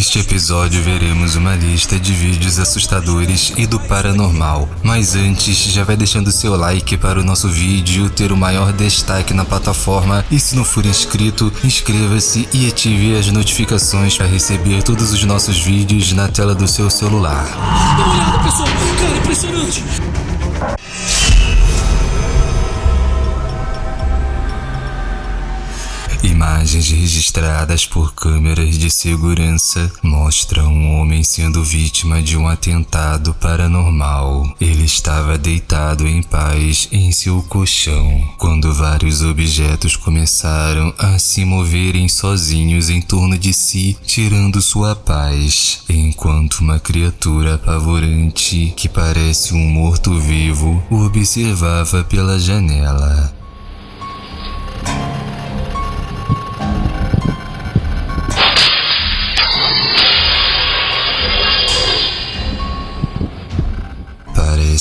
Neste episódio veremos uma lista de vídeos assustadores e do paranormal. Mas antes, já vai deixando seu like para o nosso vídeo ter o maior destaque na plataforma e se não for inscrito, inscreva-se e ative as notificações para receber todos os nossos vídeos na tela do seu celular. Dá uma olhada, pessoal! Cara, impressionante! Imagens registradas por câmeras de segurança mostram um homem sendo vítima de um atentado paranormal. Ele estava deitado em paz em seu colchão quando vários objetos começaram a se moverem sozinhos em torno de si, tirando sua paz, enquanto uma criatura apavorante que parece um morto-vivo o observava pela janela.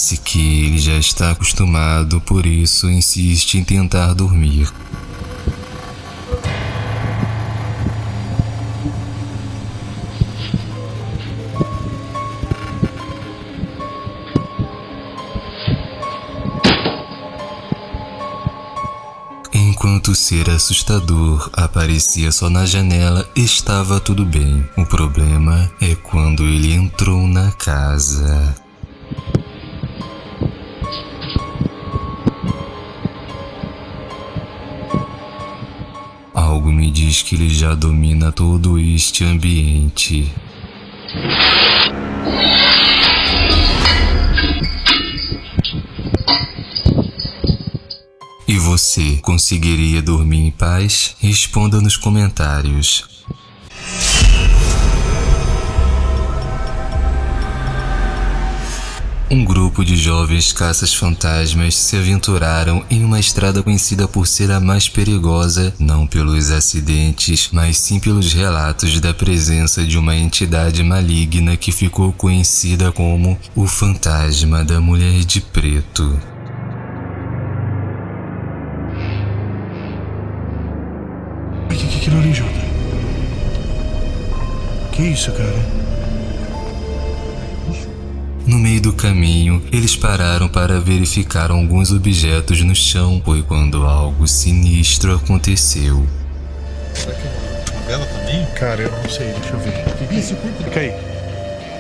Parece que ele já está acostumado, por isso insiste em tentar dormir. Enquanto o ser assustador aparecia só na janela, estava tudo bem. O problema é quando ele entrou na casa. Algo me diz que ele já domina todo este ambiente. E você conseguiria dormir em paz? Responda nos comentários. Um grupo de jovens caças-fantasmas se aventuraram em uma estrada conhecida por ser a mais perigosa, não pelos acidentes, mas sim pelos relatos da presença de uma entidade maligna que ficou conhecida como o Fantasma da Mulher de Preto. Que, que é aquilo ali, Jota? Que isso, cara? No meio do caminho, eles pararam para verificar alguns objetos no chão, foi quando algo sinistro aconteceu. Será que é uma vela também? Cara, eu não sei, deixa eu ver. Corpo Fica aí.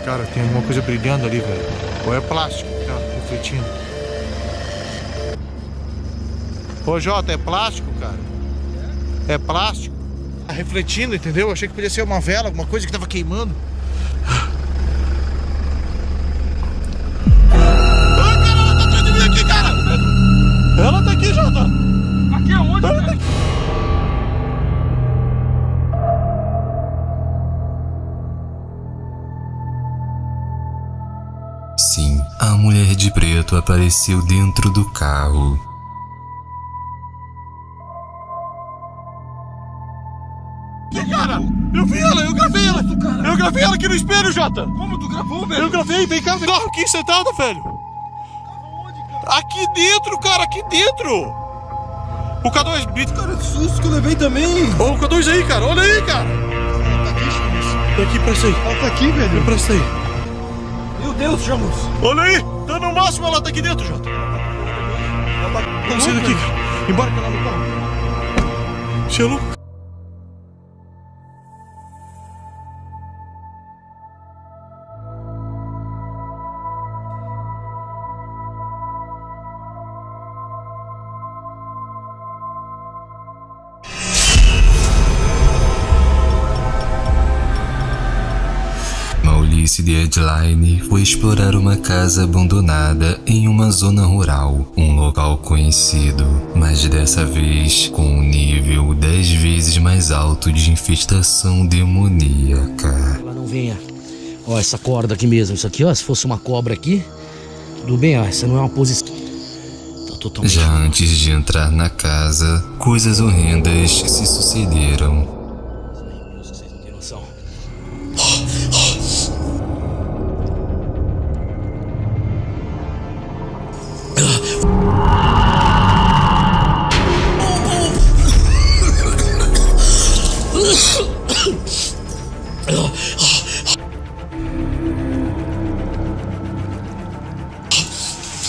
Cara, tem alguma coisa brilhando ali, velho. Ou é plástico, tá refletindo. Ô, Jota, é plástico, cara? É plástico? Tá refletindo, entendeu? Achei que podia ser uma vela, alguma coisa que tava queimando. Apareceu dentro do carro. Que cara? Eu vi ela, eu gravei ela! Eu gravei ela aqui no espelho, Jota! Como tu gravou, velho? Eu gravei, vem cá, vem cá, aqui sentada, velho! Aqui dentro, cara, aqui dentro! O K2, grita, cara. Cara, que susto que eu levei também! Ô, o K2 aí, cara, olha aí, cara! Ela tá aqui, Chamus. Tá aqui, presta aí, Ela tá aqui, velho. presta aí. Meu Deus, Chamus! Olha aí, tá no máximo, ela tá aqui dentro, Jota. Vamos sair daqui, cara. Embarca lá no carro. Você é louco? Maurício de foi explorar uma casa abandonada em uma zona rural, um local conhecido, mas dessa vez com um nível 10 vezes mais alto de infestação demoníaca. Ela não venha. Ó, essa corda aqui mesmo. Isso aqui, ó, se fosse uma cobra aqui, tudo bem, ó. Essa não é uma posição. Tá totalmente. Já antes de entrar na casa, coisas horrendas se sucederam.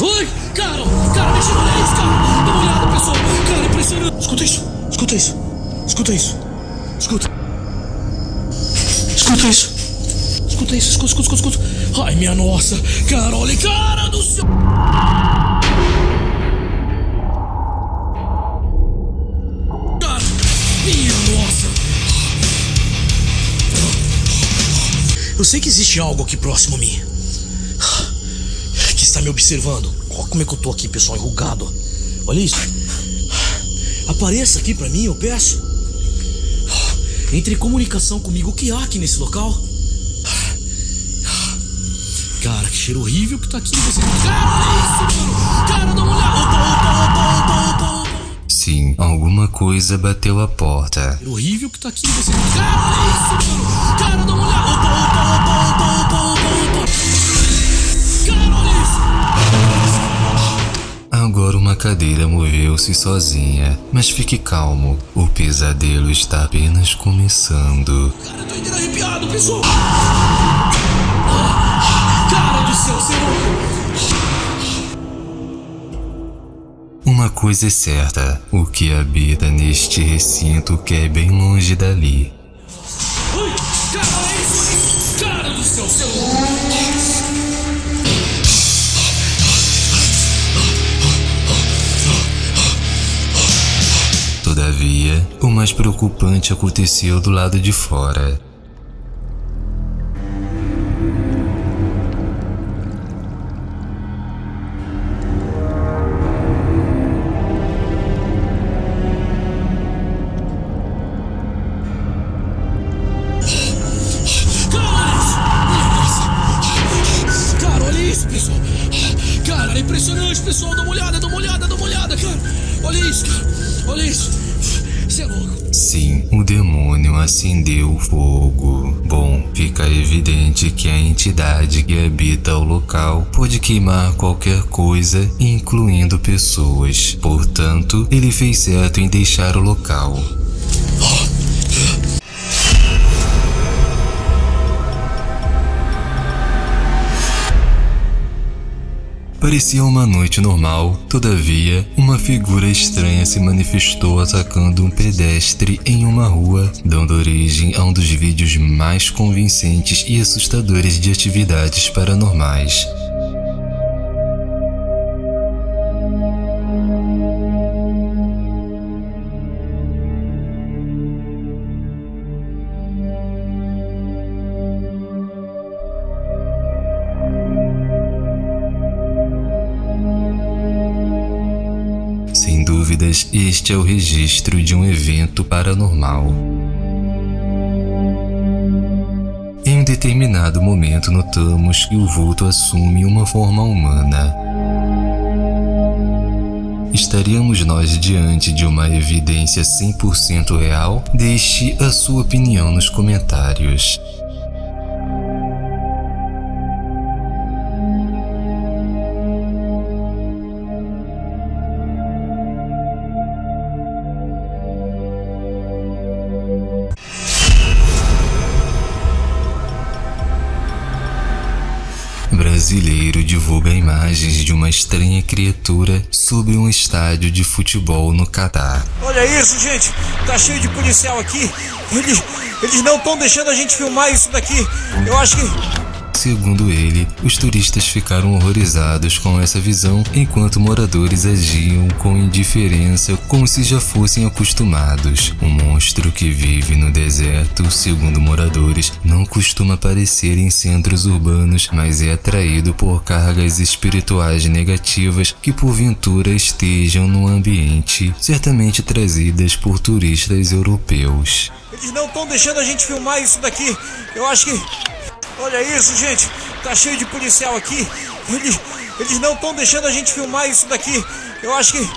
Oi! cara, cara, deixa eu olhar isso, cara. Dá uma olhada, pessoal. Cara, impressionante. Escuta isso, escuta isso, escuta isso, escuta. Escuta isso. Escuta isso, escuta, escuta, escuta, escuta. Ai, minha nossa. Cara, olha, cara do céu. Carol, minha nossa. Eu sei que existe algo aqui próximo a mim. Está me observando. Olha como é que eu tô aqui, pessoal, enrugado. Olha isso. Apareça aqui pra mim, eu peço. Entre em comunicação comigo. O que há aqui nesse local? Cara, que cheiro horrível que tá aqui. Você... Cara, olha isso, mano. Cara, dá uma olhada. Opa, opa, opa, opa, opa. Sim, alguma coisa bateu a porta. Cheiro horrível que tá aqui. Você... Cara, olha isso, mano. Cara, dá uma olhada. Opa, opa, opa, opa, opa, cadeira moveu-se sozinha, mas fique calmo, o pesadelo está apenas começando. Cara, eu tô inteiro arrepiado, pessoal. Cara do céu, senhor. Uma coisa é certa, o que habita neste recinto quer bem longe dali. Ai, cara, olha isso. Cara do céu, senhor. Todavia, o mais preocupante aconteceu do lado de fora. É impressionante, pessoal. Dá uma olhada, dá uma olhada, dá uma olhada, cara. Olha isso, cara. Olha isso. Você é louco. Sim, o demônio acendeu o fogo. Bom, fica evidente que a entidade que habita o local pode queimar qualquer coisa, incluindo pessoas. Portanto, ele fez certo em deixar o local. Parecia uma noite normal, todavia, uma figura estranha se manifestou atacando um pedestre em uma rua, dando origem a um dos vídeos mais convincentes e assustadores de atividades paranormais. Dúvidas, este é o registro de um evento paranormal. Em um determinado momento, notamos que o vulto assume uma forma humana. Estaríamos nós diante de uma evidência 100% real? Deixe a sua opinião nos comentários. Brasileiro divulga imagens de uma estranha criatura sobre um estádio de futebol no Catar. Olha isso, gente. Tá cheio de policial aqui. Eles, eles não estão deixando a gente filmar isso daqui. Eu acho que. Segundo ele, os turistas ficaram horrorizados com essa visão, enquanto moradores agiam com indiferença como se já fossem acostumados. Um monstro que vive no deserto, segundo moradores, não costuma aparecer em centros urbanos, mas é atraído por cargas espirituais negativas que porventura estejam no ambiente, certamente trazidas por turistas europeus. Eles não estão deixando a gente filmar isso daqui. Eu acho que. Olha isso, gente. Tá cheio de policial aqui. Eles, eles não estão deixando a gente filmar isso daqui. Eu acho que